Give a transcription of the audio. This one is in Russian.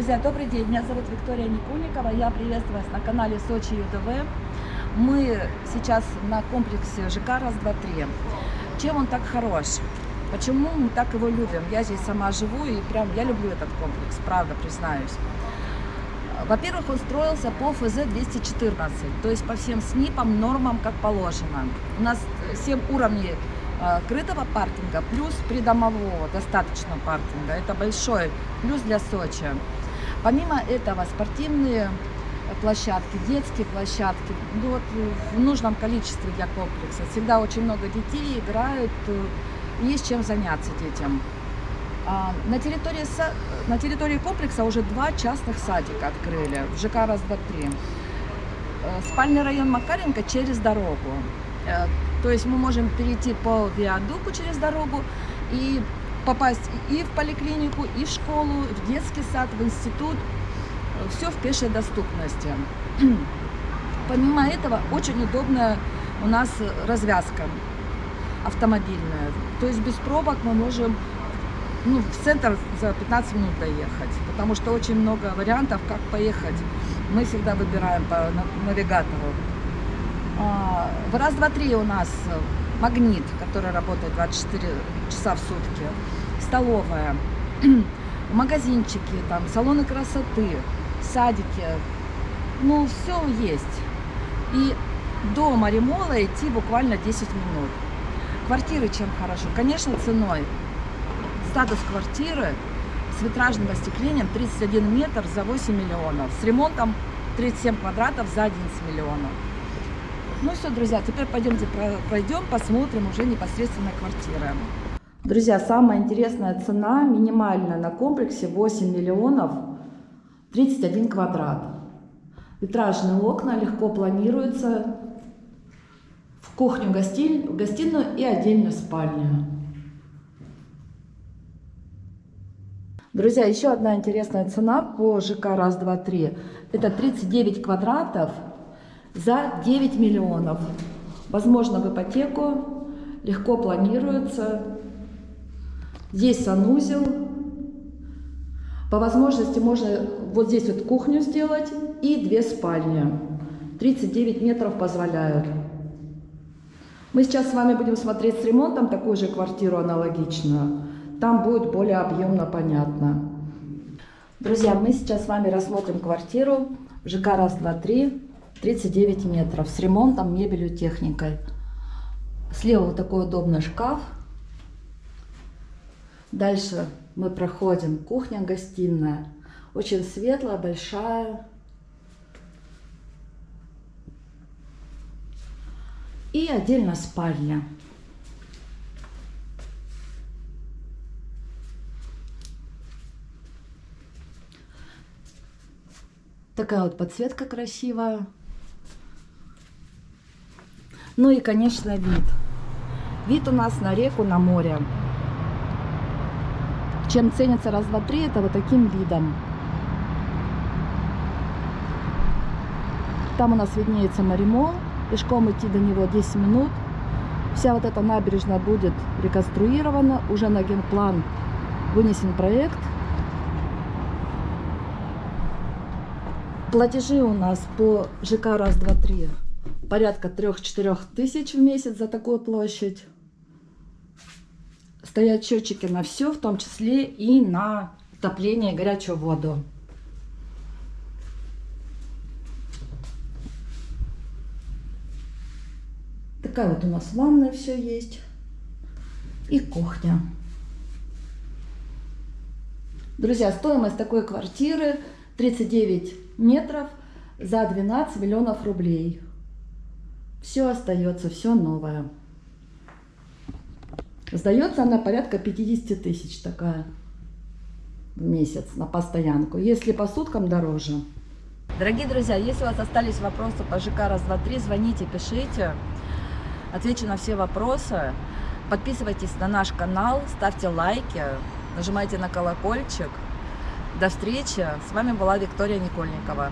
Друзья, добрый день, меня зовут Виктория Никульникова, я приветствую вас на канале Сочи ЮДВ. Мы сейчас на комплексе ЖК «Раз-два-три». Чем он так хорош? Почему мы так его любим? Я здесь сама живу и прям я люблю этот комплекс, правда, признаюсь. Во-первых, он строился по ФЗ-214, то есть по всем СНИПам, нормам, как положено. У нас 7 уровней э, крытого паркинга плюс придомового достаточно паркинга. Это большой плюс для Сочи. Помимо этого спортивные площадки, детские площадки, ну, вот в нужном количестве для комплекса. Всегда очень много детей играют, э, есть чем заняться детям. А, на территории, на территории комплекса уже два частных садика открыли, в ЖК «Раз-два-три». Э, спальный район Макаренко через дорогу. Э, то есть мы можем перейти по виадуку через дорогу и попасть и в поликлинику, и в школу, в детский сад, в институт. Все в пешей доступности. Помимо этого, очень удобная у нас развязка автомобильная. То есть без пробок мы можем ну, в центр за 15 минут доехать, потому что очень много вариантов, как поехать. Мы всегда выбираем по навигатору. А, раз, два, три у нас магнит, который работает 24 часа в сутки, столовая, магазинчики, там, салоны красоты, садики, ну, все есть. И до Маримола идти буквально 10 минут. Квартиры чем хорошо? Конечно, ценой статус квартиры с витражным остеклением 31 метр за 8 миллионов, с ремонтом 37 квадратов за 11 миллионов. Ну все, друзья, теперь пойдемте пройдем, посмотрим уже непосредственно квартиры. Друзья, самая интересная цена минимальная на комплексе 8 миллионов 31 квадрат. Витражные окна легко планируются в кухню, гостиную и отдельную спальню. Друзья, еще одна интересная цена по ЖК раз, два, три. Это 39 квадратов за 9 миллионов. Возможно, в ипотеку, легко планируется. Здесь санузел. По возможности можно вот здесь вот кухню сделать и две спальни. 39 метров позволяют. Мы сейчас с вами будем смотреть с ремонтом такую же квартиру аналогичную. Там будет более объемно понятно. Друзья, мы сейчас с вами рассмотрим квартиру ЖК раз, два, три, 39 метров с ремонтом, мебелью, техникой. Слева вот такой удобный шкаф. Дальше мы проходим кухня-гостиная. Очень светлая, большая. И отдельно спальня. Такая вот подсветка красивая. Ну и, конечно, вид. Вид у нас на реку, на море. Чем ценится раз, два, три, это вот таким видом. Там у нас виднеется Маримол. Пешком идти до него 10 минут. Вся вот эта набережная будет реконструирована. Уже на генплан вынесен проект. Платежи у нас по ЖК раз, два, три порядка 3-4 тысяч в месяц за такую площадь. Стоят счетчики на все, в том числе и на отопление и горячую воду. Такая вот у нас ванная все есть. И кухня. Друзья, стоимость такой квартиры 39 метров за 12 миллионов рублей. Все остается, все новое. Сдается она порядка 50 тысяч такая в месяц на постоянку. Если по суткам дороже. Дорогие друзья, если у вас остались вопросы по ЖК раз, два, три, звоните, пишите. Отвечу на все вопросы. Подписывайтесь на наш канал, ставьте лайки, нажимайте на колокольчик. До встречи. С вами была Виктория Никольникова.